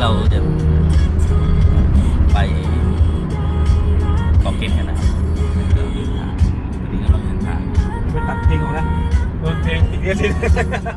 lâu chứ bay còn kịp thế nào Hãy subscribe cho kênh Ghiền Mì Gõ Để không bỏ lỡ những video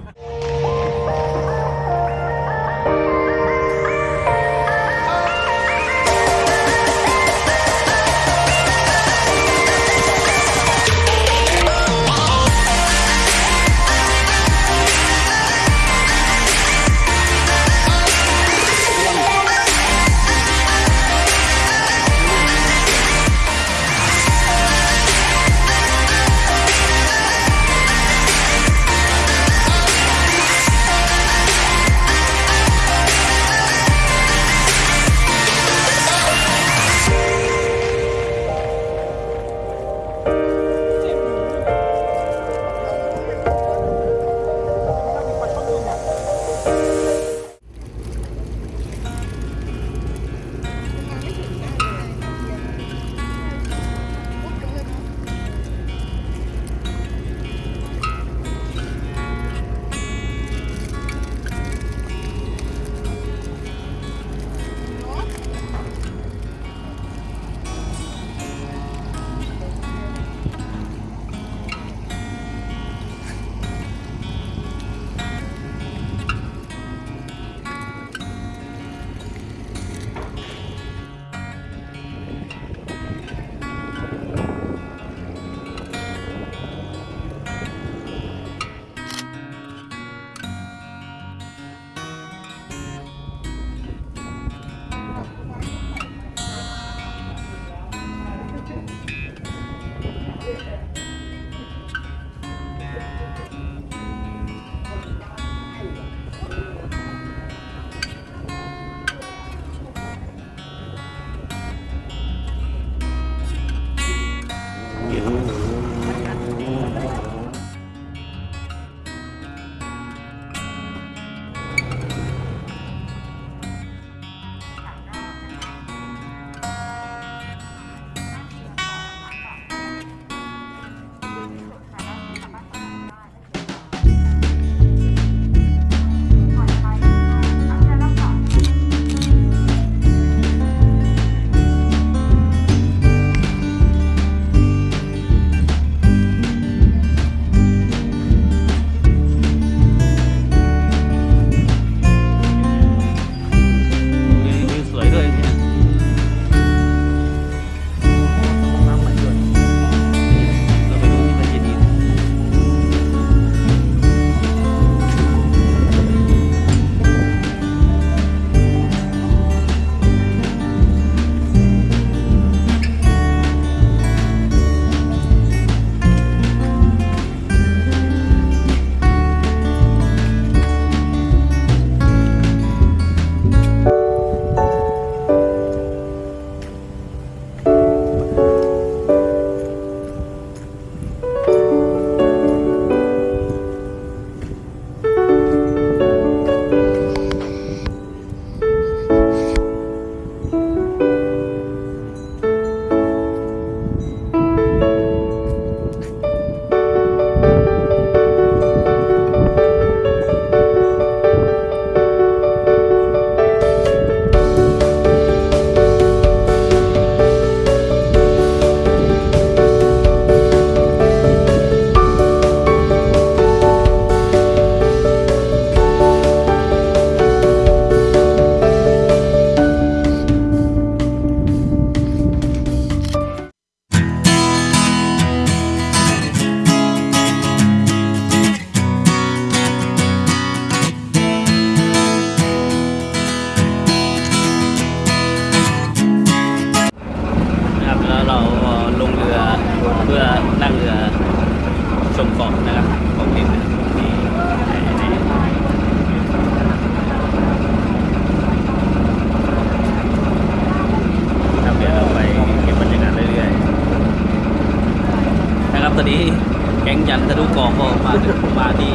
ยันทะลุเกาะก็มาถึงมาที่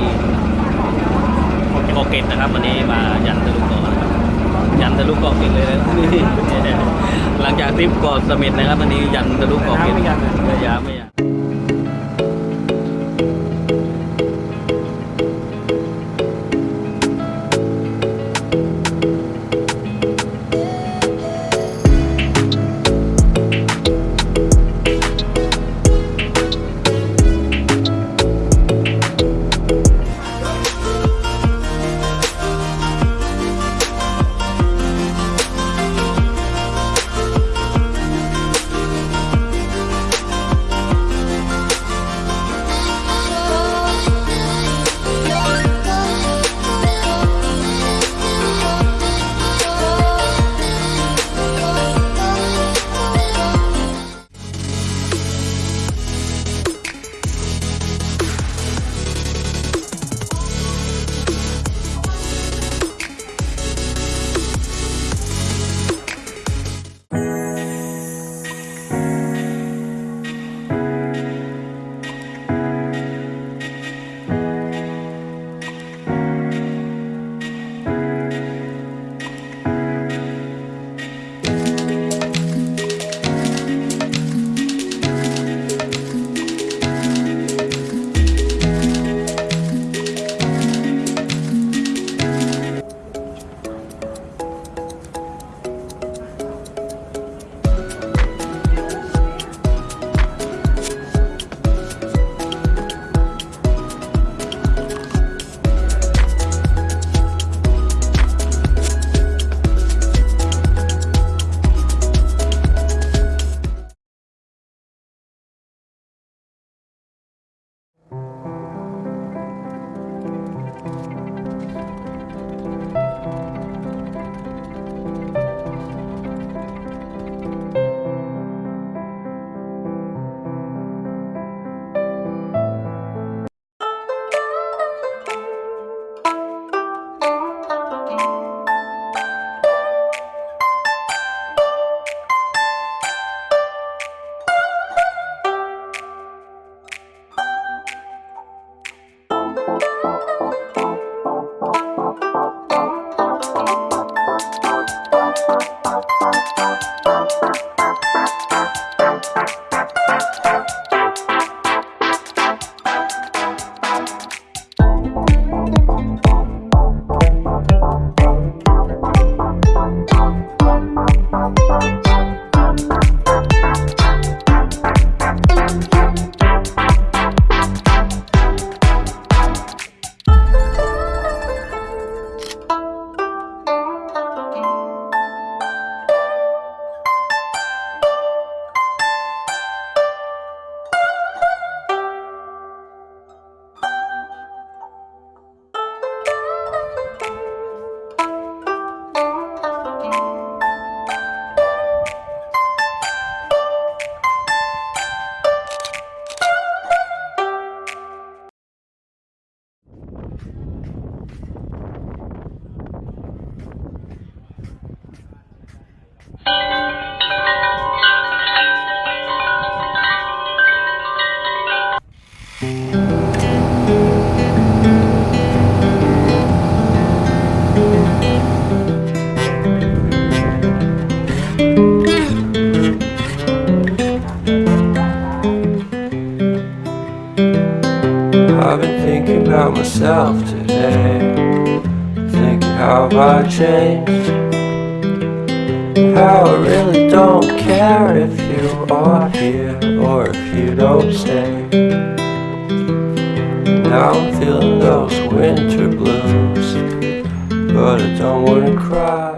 เกาะเกร็ดนะครับ วันนี้มายันทะลุเกาะนะครับยันทะลุเกาะเกร็ดเลยนะนี่หลังจากทริปเกาะเสม็ดนะครับวันนี้ยันทะลุเกาะเกร็ดไม่ยันไม่ยาไม่ยา Thank myself today. Thinking how I changed? How I really don't care if you are here or if you don't stay. Now I'm feeling those winter blues, but I don't wanna cry.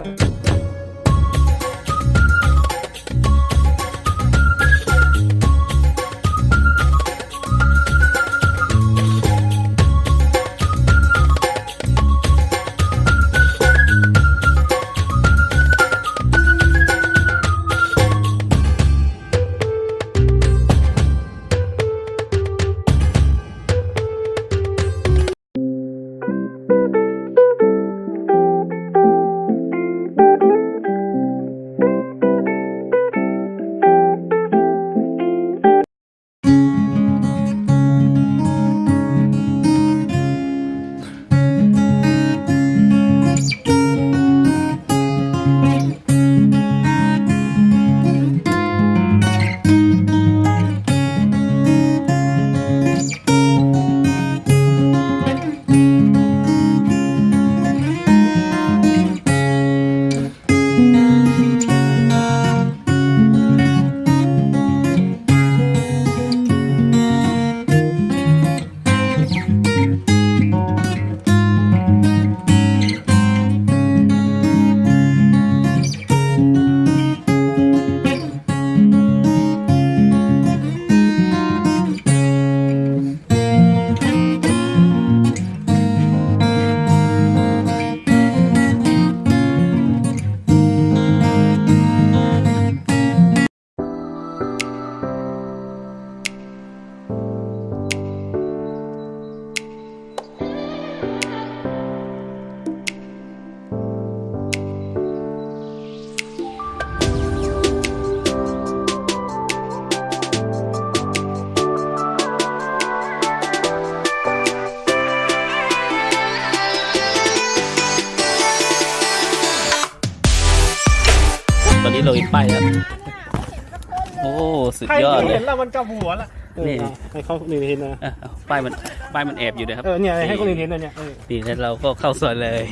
โอ้ สุดใครยอดเลเห็ยนแล้วมันกลับหัวละเออนี่เอาให้เขาคนอื่นเห็นนะอะเอาป้ายมันป้ายมันแอบอยู่นะครับเออเนี่ยให้คนอื่นเห็นนะเนี่ยเออนี่แล้วเราก็เข้าซอยเลย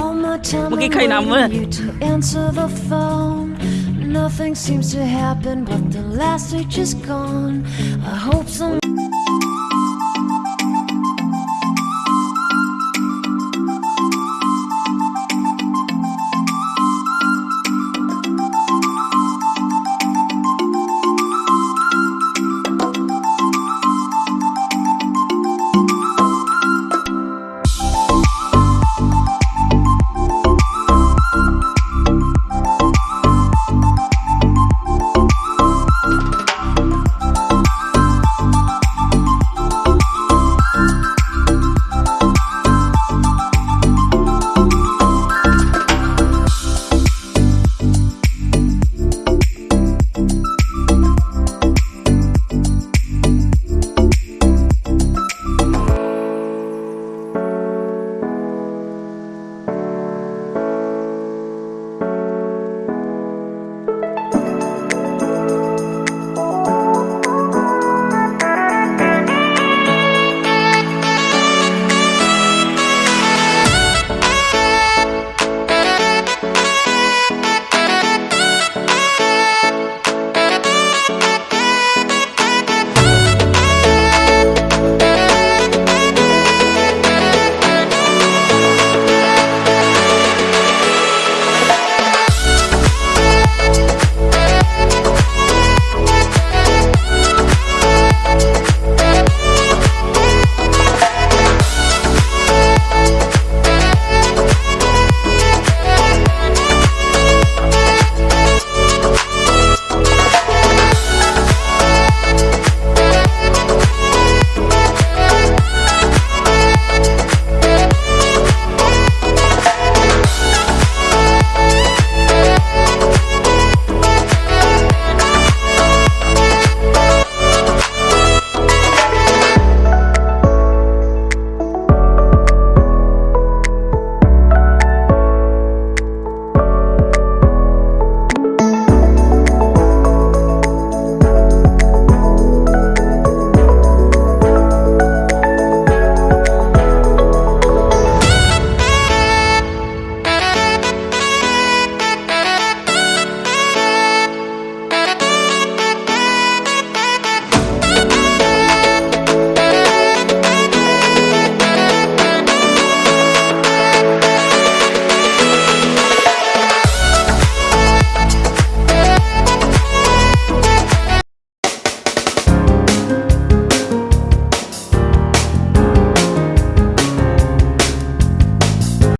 All my time Một cái I'm cây nằm waiting á. you to answer the phone. Nothing seems to happen, but the last week is gone. I hope some.